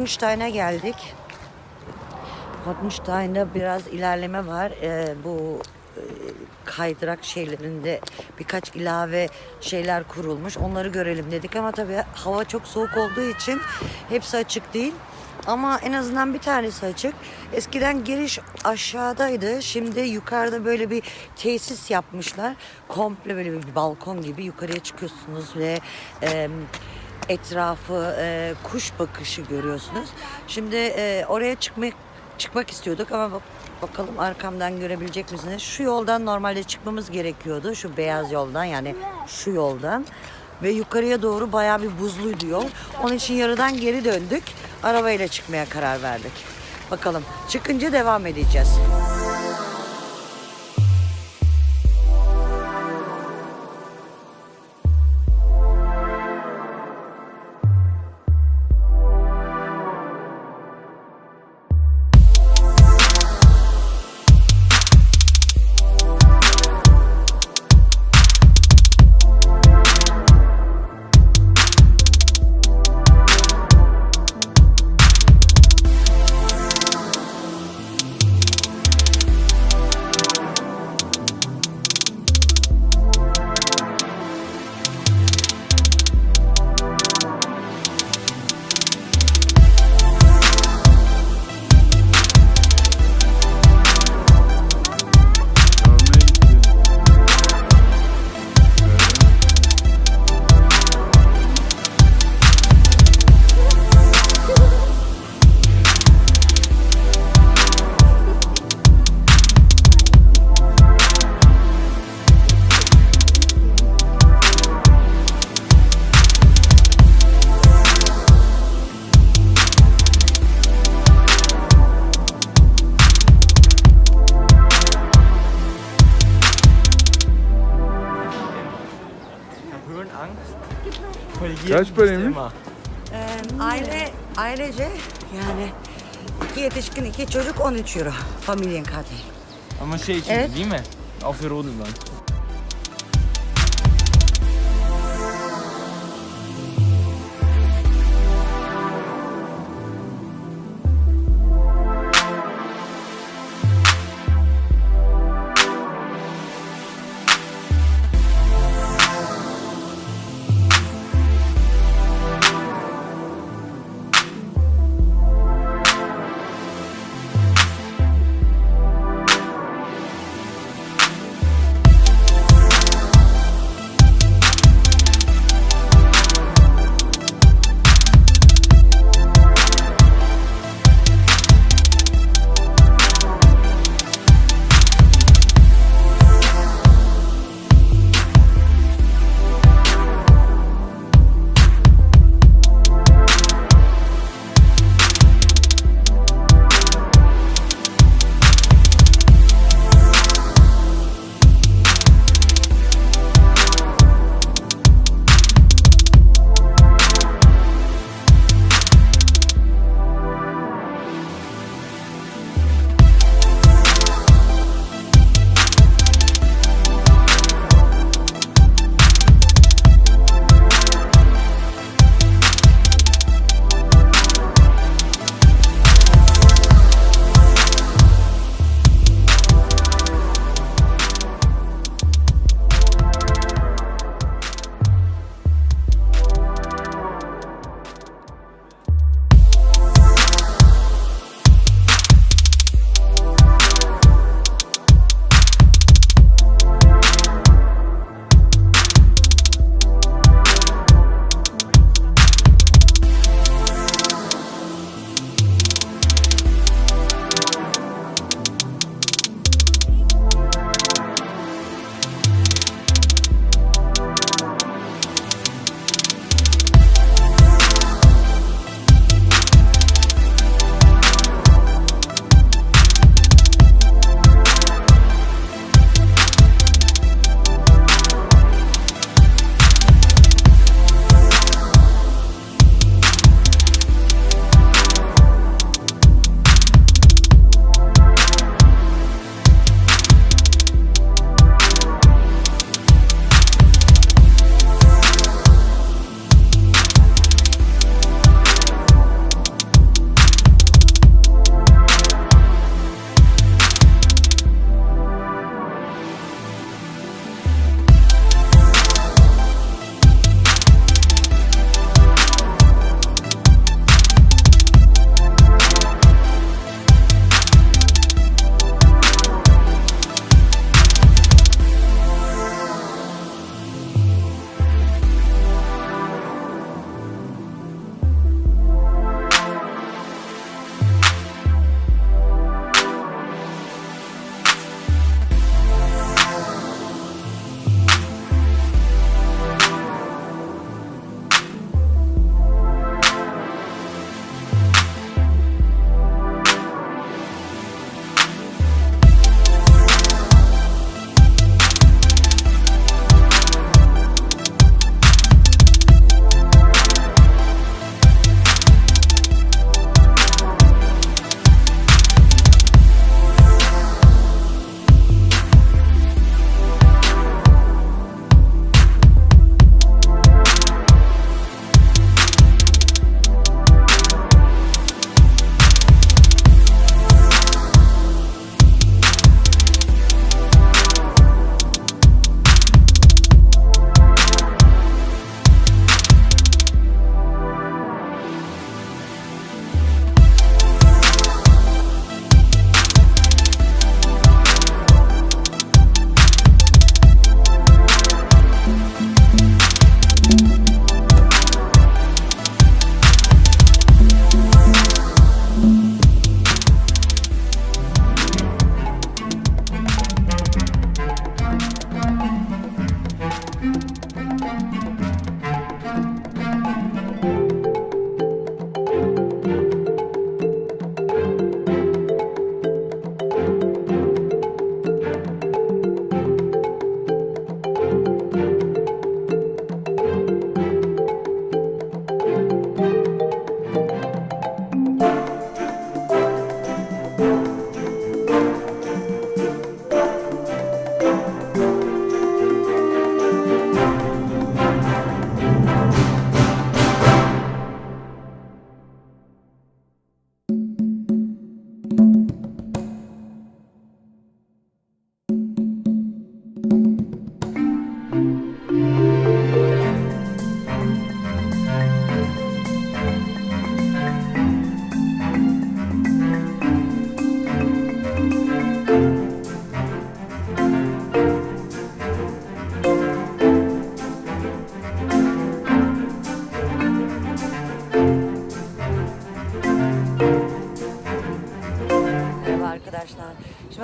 arkadaşlar. Pottenstein'a geldik. Pottenstein'da biraz ilerleme var. Ee, bu e, kaydırak şeylerinde birkaç ilave şeyler kurulmuş. Onları görelim dedik ama tabii hava çok soğuk olduğu için hepsi açık değil. Ama en azından bir tanesi açık. Eskiden giriş aşağıdaydı. Şimdi yukarıda böyle bir tesis yapmışlar. Komple böyle bir balkon gibi yukarıya çıkıyorsunuz ve e, etrafı e, kuş bakışı görüyorsunuz. Şimdi e, oraya çıkmak çıkmak istiyorduk ama bak- bakalım arkamdan görebilecek misiniz? Şu yoldan normalde çıkmamız gerekiyordu. Şu beyaz yoldan yani şu yoldan. Ve yukarıya doğru bayağı bir buzluydu yol. Onun için yarıdan geri döndük. Arabayla çıkmaya karar verdik. Bakalım çıkınca devam edeceğiz. Kaç paraymış? Ee, aile ailece yani iki yetişkin iki çocuk 13 euro. Familienkarte. Ama şey için Evet. değil mi? Auf der Rodelbahn.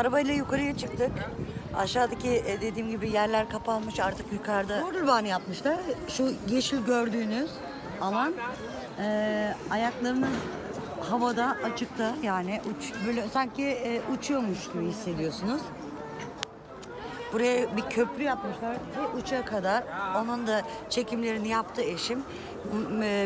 Arabayla yukarıya çıktık. Aşağıdaki e, dediğim gibi yerler kapanmış artık yukarıda. Kurban yapmışlar. Şu yeşil gördüğünüz alan e, ayaklarınız havada açıkta yani uç, böyle sanki e, uçuyormuş gibi hissediyorsunuz. Buraya bir köprü yapmışlar ve uça kadar. Onun da çekimlerini yaptı eşim.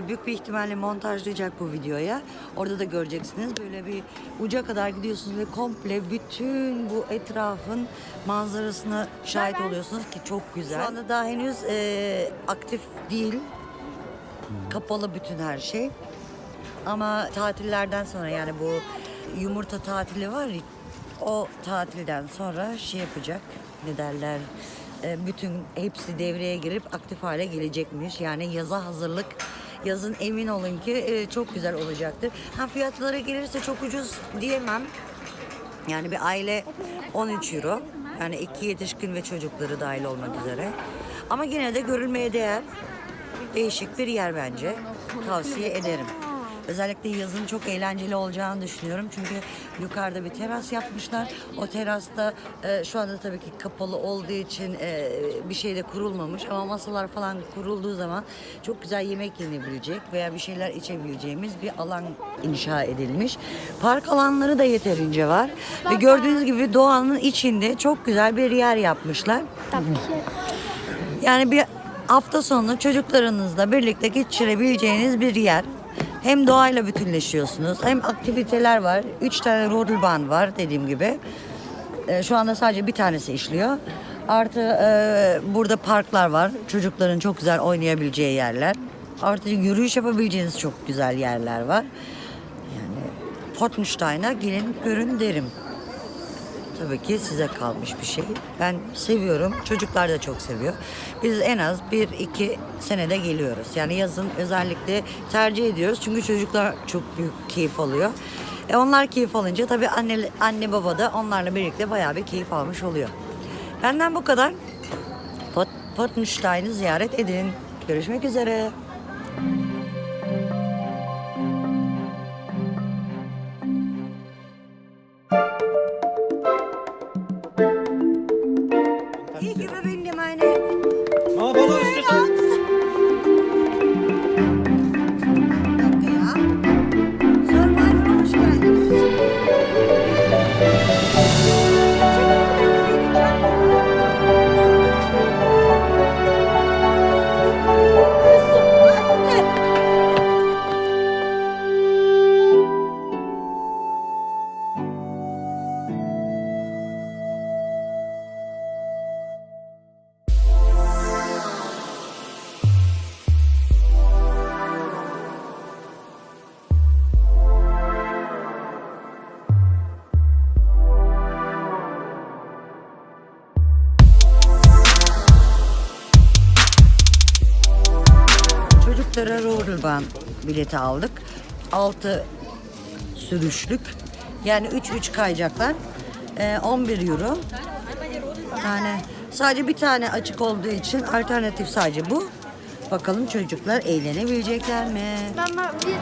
Büyük bir ihtimalle montajlayacak bu videoya. Orada da göreceksiniz. Böyle bir uca kadar gidiyorsunuz ve komple bütün bu etrafın manzarasına şahit oluyorsunuz ki çok güzel. Şu anda daha henüz e, aktif değil. Kapalı bütün her şey. Ama tatillerden sonra yani bu yumurta tatili var ya o tatilden sonra şey yapacak ne derler e, bütün hepsi devreye girip aktif hale gelecekmiş. Yani yaza hazırlık yazın emin olun ki e, çok güzel olacaktır. Ha fiyatlara gelirse çok ucuz diyemem. Yani bir aile 13 euro. Yani iki yetişkin ve çocukları dahil olmak üzere. Ama yine de görülmeye değer değişik bir yer bence. Tavsiye ederim. Özellikle yazın çok eğlenceli olacağını düşünüyorum. Çünkü yukarıda bir teras yapmışlar. O terasta e, şu anda tabii ki kapalı olduğu için e, bir şey de kurulmamış. Ama masalar falan kurulduğu zaman çok güzel yemek yenebilecek veya bir şeyler içebileceğimiz bir alan inşa edilmiş. Park alanları da yeterince var. Ve gördüğünüz gibi doğanın içinde çok güzel bir yer yapmışlar. Yani bir hafta sonu çocuklarınızla birlikte geçirebileceğiniz bir yer. Hem doğayla bütünleşiyorsunuz hem aktiviteler var. Üç tane rodelbahn var dediğim gibi. Ee, şu anda sadece bir tanesi işliyor. Artı e, burada parklar var. Çocukların çok güzel oynayabileceği yerler. Artı yürüyüş yapabileceğiniz çok güzel yerler var. Yani Pottenstein'a gelin görün derim. Tabii ki size kalmış bir şey. Ben seviyorum. Çocuklar da çok seviyor. Biz en az bir iki senede geliyoruz. Yani yazın özellikle tercih ediyoruz. Çünkü çocuklar çok büyük keyif alıyor. E onlar keyif alınca tabii anne, anne baba da onlarla birlikte bayağı bir keyif almış oluyor. Benden bu kadar. Pot, Pottenstein'ı ziyaret edin. Görüşmek üzere. Rodelbahn bileti aldık. 6 sürüşlük. Yani 3-3 kayacaklar. Ee, 11 euro. Yani sadece bir tane açık olduğu için alternatif sadece bu. Bakalım çocuklar eğlenebilecekler mi? Mama, wir,